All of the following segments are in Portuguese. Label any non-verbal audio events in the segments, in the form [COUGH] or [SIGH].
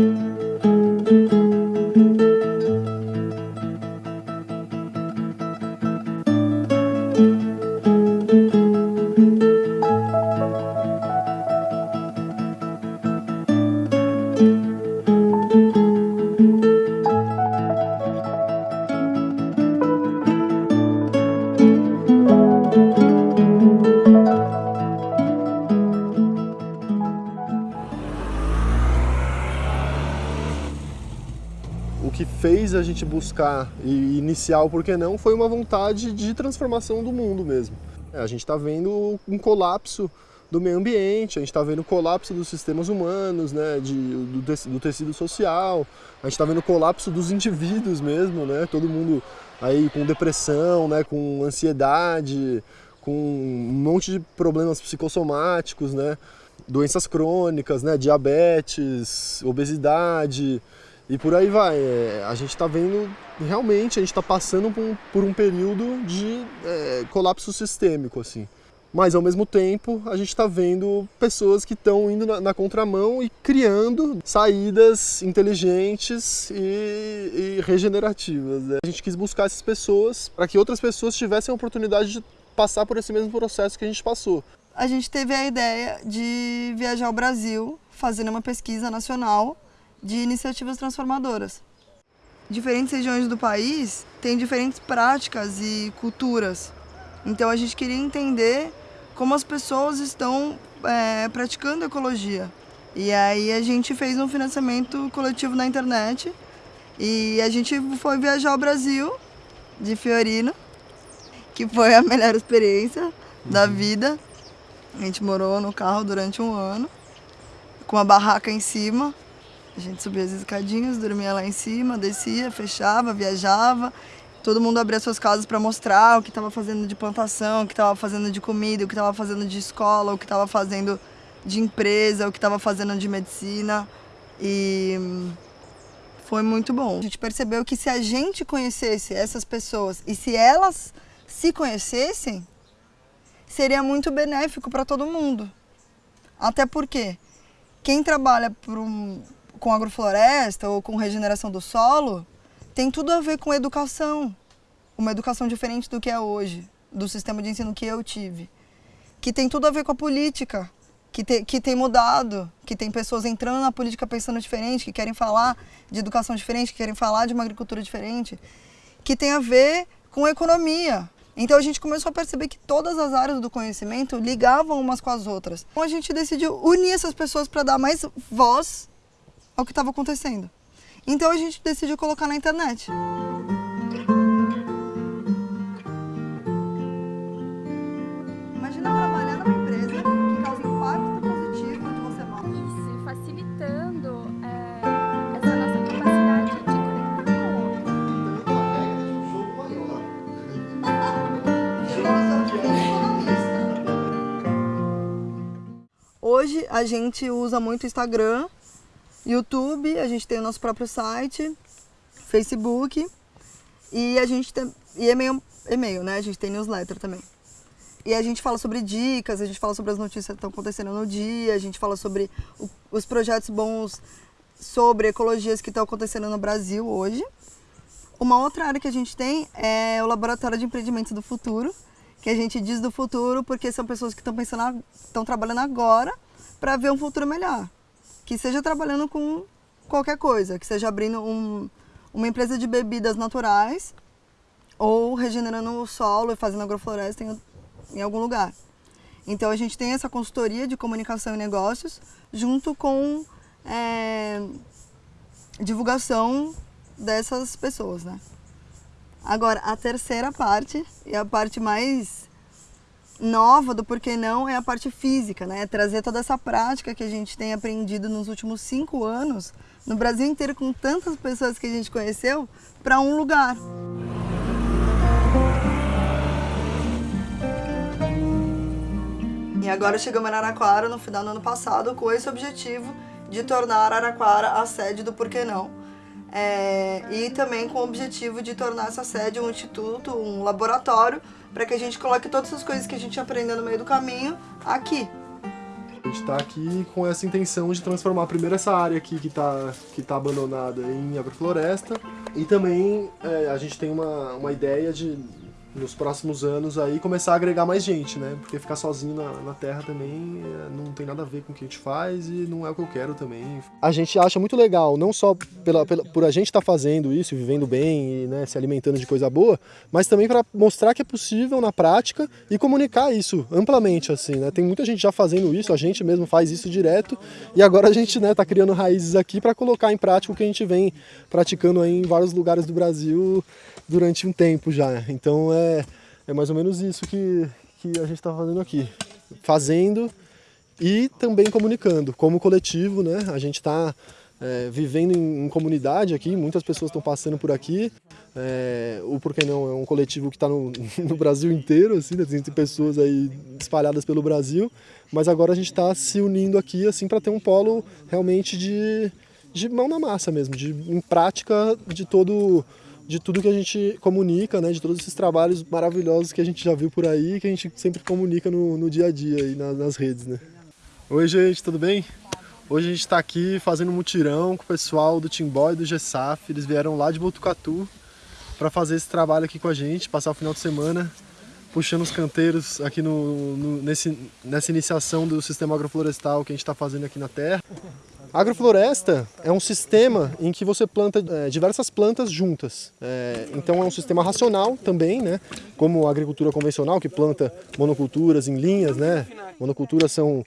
o que fez a gente buscar e iniciar o porquê não foi uma vontade de transformação do mundo mesmo. É, a gente está vendo um colapso do meio ambiente, a gente está vendo o colapso dos sistemas humanos, né, de, do, do tecido social, a gente está vendo o colapso dos indivíduos mesmo, né, todo mundo aí com depressão, né, com ansiedade, com um monte de problemas psicossomáticos, né, doenças crônicas, né, diabetes, obesidade, e por aí vai. É, a gente está vendo, realmente, a gente está passando por um, por um, período de é, colapso sistêmico, assim. Mas, ao mesmo tempo, a gente está vendo pessoas que estão indo na, na, contramão e criando saídas inteligentes e, e regenerativas. Né? A gente quis buscar essas pessoas para que outras pessoas tivessem a oportunidade de passar por esse mesmo processo que a gente passou. A gente teve a ideia de viajar ao Brasil, fazendo uma pesquisa nacional de iniciativas transformadoras. Diferentes regiões do país têm diferentes práticas e culturas. Então a gente queria entender como as pessoas estão é, praticando ecologia. E aí a gente fez um financiamento coletivo na internet e a gente foi viajar ao Brasil de Fiorino, que foi a melhor experiência da uhum. vida. A gente morou no carro durante um ano, com a barraca em cima, a gente subia as escadinhas, dormia lá em cima, descia, fechava, viajava. Todo mundo abria suas casas para mostrar o que estava fazendo de plantação, o que estava fazendo de comida, o que estava fazendo de escola, o que estava fazendo de empresa, o que estava fazendo de medicina. E foi muito bom. A gente percebeu que se a gente conhecesse essas pessoas e se elas se conhecessem, seria muito benéfico para todo mundo. Até porque quem trabalha por um, com agrofloresta ou com regeneração do solo tem tudo a ver com educação. Uma educação diferente do que é hoje, do sistema de ensino que eu tive. Que tem tudo a ver com a política, que, te, que tem mudado, que tem pessoas entrando na política pensando diferente, que querem falar de educação diferente, que querem falar de uma agricultura diferente, que tem a ver com economia. Então a gente começou a perceber que todas as áreas do conhecimento ligavam umas com as outras. Então a gente decidiu unir essas pessoas para dar mais voz ao que estava acontecendo. Então a gente decidiu colocar na internet. Imagina trabalhar numa empresa que causa impacto positivo onde você mora. Isso, facilitando é, essa nossa capacidade de conectar com o Hoje a gente usa muito o Instagram YouTube, a gente tem o nosso próprio site, Facebook e a gente tem e e-mail, e-mail, né? A gente tem newsletter também. E a gente fala sobre dicas, a gente fala sobre as notícias que estão acontecendo no dia, a gente fala sobre o, os projetos bons sobre ecologias que estão acontecendo no Brasil hoje. Uma outra área que a gente tem é o Laboratório de Empreendimentos do Futuro, que a gente diz do futuro porque são pessoas que estão pensando, estão trabalhando agora para ver um futuro melhor que seja trabalhando com qualquer coisa, que seja abrindo um, uma empresa de bebidas naturais ou regenerando o solo e fazendo agrofloresta em, em algum lugar. Então a gente tem essa consultoria de comunicação e negócios junto com é, divulgação dessas pessoas, né? Agora, a terceira parte, e a parte mais nova do porquê não é a parte física, né? É trazer toda essa prática que a gente tem aprendido nos últimos cinco anos, no Brasil inteiro, com tantas pessoas que a gente conheceu, para um lugar. E agora chegamos em Araraquara no final do ano passado com esse objetivo de tornar Araraquara a sede do Porquê Não. É, e também com o objetivo de tornar essa sede um instituto, um laboratório para que a gente coloque todas as coisas que a gente aprendeu no meio do caminho aqui. A gente está aqui com essa intenção de transformar primeiro essa área aqui que está que tá abandonada em agrofloresta e também é, a gente tem uma, uma ideia de nos próximos anos aí começar a agregar mais gente, né? Porque ficar sozinho na, na terra também é, não tem nada a ver com o que a gente faz e não é o que eu quero também. A gente acha muito legal, não só pela, pela por a gente estar tá fazendo isso, vivendo bem e né, se alimentando de coisa boa, mas também para mostrar que é possível na prática e comunicar isso amplamente, assim, né? Tem muita gente já fazendo isso, a gente mesmo faz isso direto e agora a gente né, tá criando raízes aqui para colocar em prática o que a gente vem praticando aí em vários lugares do Brasil durante um tempo já. Então é, é mais ou menos isso que, que a gente está fazendo aqui. Fazendo e também comunicando. Como coletivo, né? A gente está é, vivendo em, em, comunidade aqui, muitas pessoas estão passando por aqui. É, o Porquê Não é um coletivo que está no, [LAUGHS] no, Brasil inteiro, assim, né? tem pessoas aí espalhadas pelo Brasil, mas agora a gente está se unindo aqui assim para ter um polo realmente de, de mão na massa mesmo, de, em prática de todo de tudo que a gente comunica, né, de todos esses trabalhos maravilhosos que a gente já viu por aí, que a gente sempre comunica no, no dia a dia e nas, nas redes. Né. Oi gente, tudo bem? Hoje a gente está aqui fazendo um mutirão com o pessoal do Timbó e do GESAF, eles vieram lá de Botucatu para fazer esse trabalho aqui com a gente, passar o final de semana puxando os canteiros aqui no, no nesse, nessa iniciação do sistema agroflorestal que a gente está fazendo aqui na terra. Agrofloresta é um sistema em que você planta é, diversas plantas juntas. É, então é um sistema racional também, né? como a agricultura convencional, que planta monoculturas em linhas. Né? Monoculturas são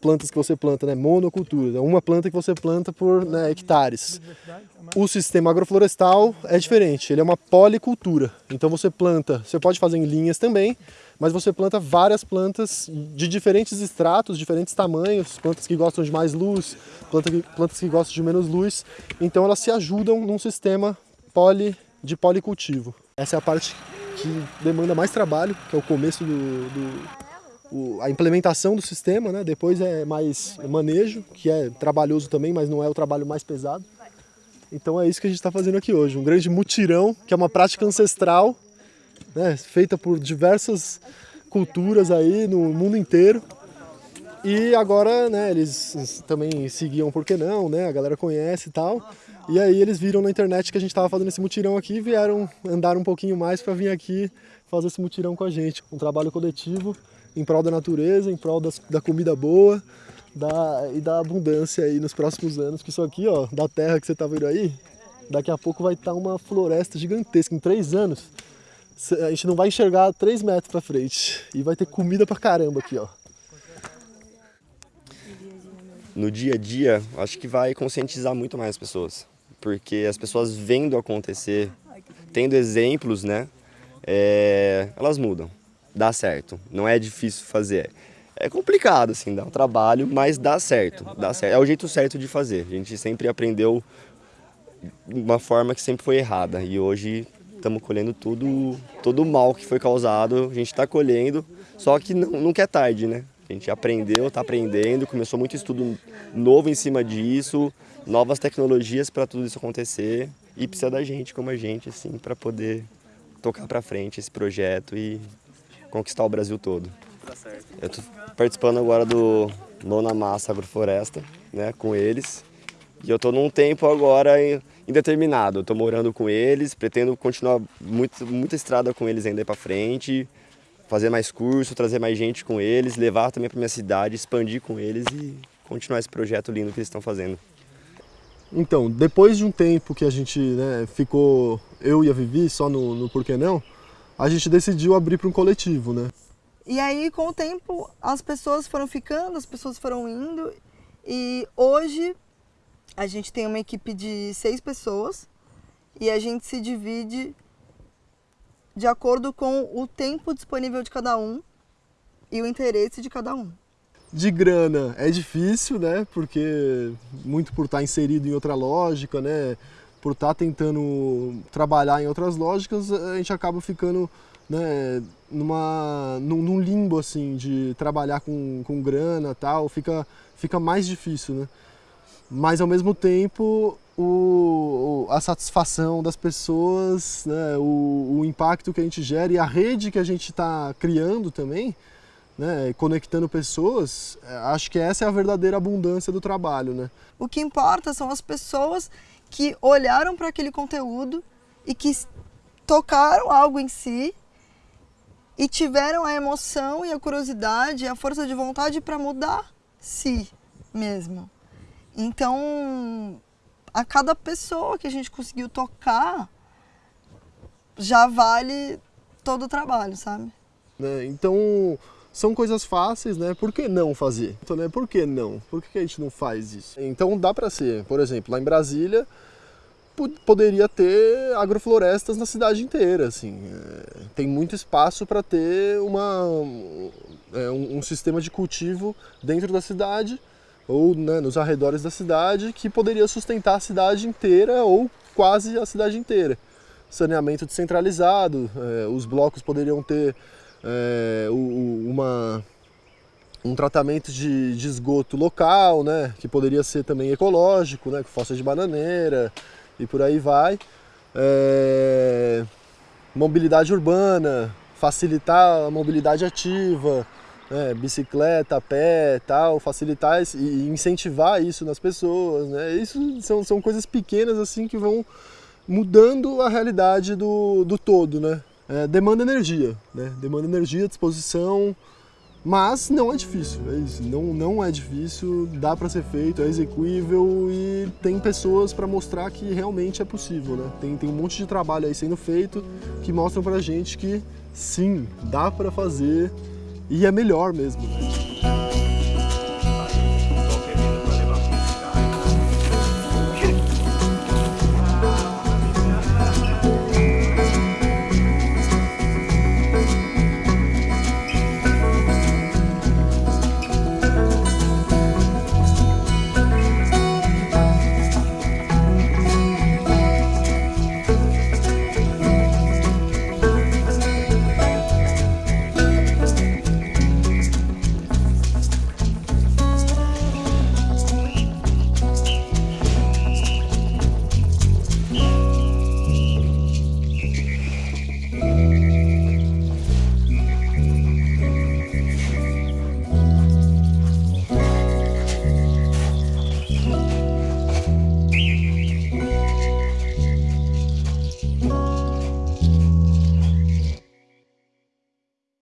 plantas que você planta, né? monocultura, é uma planta que você planta por né, hectares. O sistema agroflorestal é diferente, ele é uma policultura. Então você planta, você pode fazer em linhas também, mas você planta várias plantas de diferentes estratos, diferentes tamanhos, plantas que gostam de mais luz, plantas que, plantas que gostam de menos luz, então elas se ajudam num sistema poli, de policultivo. Essa é a parte que demanda mais trabalho, que é o começo do, do o, a implementação do sistema, né? depois é mais manejo, que é trabalhoso também, mas não é o trabalho mais pesado. Então é isso que a gente está fazendo aqui hoje, um grande mutirão, que é uma prática ancestral né, feita por diversas culturas aí no mundo inteiro. E agora, né, eles também seguiam Por Que Não, né, a galera conhece e tal. E aí eles viram na internet que a gente estava fazendo esse mutirão aqui e vieram andar um pouquinho mais para vir aqui fazer esse mutirão com a gente. Um trabalho coletivo em prol da natureza, em prol das, da comida boa da, e da abundância aí nos próximos anos. Que isso aqui, ó, da terra que você está vendo aí, daqui a pouco vai estar tá uma floresta gigantesca. Em três anos, a gente não vai enxergar 3 metros para frente. E vai ter comida pra caramba aqui, ó. No dia a dia, acho que vai conscientizar muito mais as pessoas. Porque as pessoas vendo acontecer, tendo exemplos, né? É, elas mudam. Dá certo. Não é difícil fazer. É complicado, assim, dá um trabalho, mas dá certo. Dá certo. É o jeito certo de fazer. A gente sempre aprendeu uma forma que sempre foi errada. E hoje estamos colhendo tudo, todo o mal que foi causado, a gente está colhendo, só que não, nunca é tarde, né? A gente aprendeu, está aprendendo, começou muito estudo novo em cima disso, novas tecnologias para tudo isso acontecer e precisa da gente como a gente, assim, para poder tocar para frente esse projeto e conquistar o Brasil todo. Eu estou participando agora do Nona Massa Agrofloresta, né, com eles, e eu estou num tempo agora indeterminado. Estou morando com eles, pretendo continuar muito, muita estrada com eles ainda para frente, fazer mais curso, trazer mais gente com eles, levar também para minha cidade, expandir com eles e continuar esse projeto lindo que eles estão fazendo. Então, depois de um tempo que a gente né, ficou, eu e a Vivi, só no, no Porquê Não, a gente decidiu abrir para um coletivo, né? E aí, com o tempo, as pessoas foram ficando, as pessoas foram indo, e hoje a gente tem uma equipe de seis pessoas e a gente se divide de acordo com o tempo disponível de cada um e o interesse de cada um. De grana é difícil, né? Porque muito por estar inserido em outra lógica, né? Por estar tentando trabalhar em outras lógicas, a gente acaba ficando né, numa, num, num limbo assim de trabalhar com, com grana tal, fica, fica mais difícil, né? Mas ao mesmo tempo o, a satisfação das pessoas, né, o, o, impacto que a gente gera e a rede que a gente está criando também, né, conectando pessoas, é, acho que essa é a verdadeira abundância do trabalho, né? O que importa são as pessoas que olharam para aquele conteúdo e que tocaram algo em si e tiveram a emoção e a curiosidade e a força de vontade para mudar si mesmo. Então, a cada pessoa que a gente conseguiu tocar já vale todo o trabalho, sabe? Né? Então, são coisas fáceis, né? Por que não fazer? Então, né? Por que não? Por que a gente não faz isso? Então, dá para ser, por exemplo, lá em Brasília, poderia ter agroflorestas na cidade inteira, assim. É, tem muito espaço para ter uma, é, um, um, sistema de cultivo dentro da cidade ou né, nos arredores da cidade que poderia sustentar a cidade inteira ou quase a cidade inteira. Saneamento descentralizado, é, os blocos poderiam ter é, uma, um tratamento de, de, esgoto local, né, que poderia ser também ecológico, né, com fossa de bananeira, e por aí vai. É, mobilidade urbana, facilitar a mobilidade ativa, né, bicicleta, pé, tal, facilitar e incentivar isso nas pessoas, né? Isso são, são coisas pequenas assim que vão mudando a realidade do, do todo, né? É, demanda energia, né? Demanda energia, disposição, mas não é difícil, é isso. Não, não é difícil, dá para ser feito, é execuível e tem pessoas para mostrar que realmente é possível, né? Tem, tem um monte de trabalho aí sendo feito que mostram pra gente que sim, dá para fazer e é melhor mesmo. Né?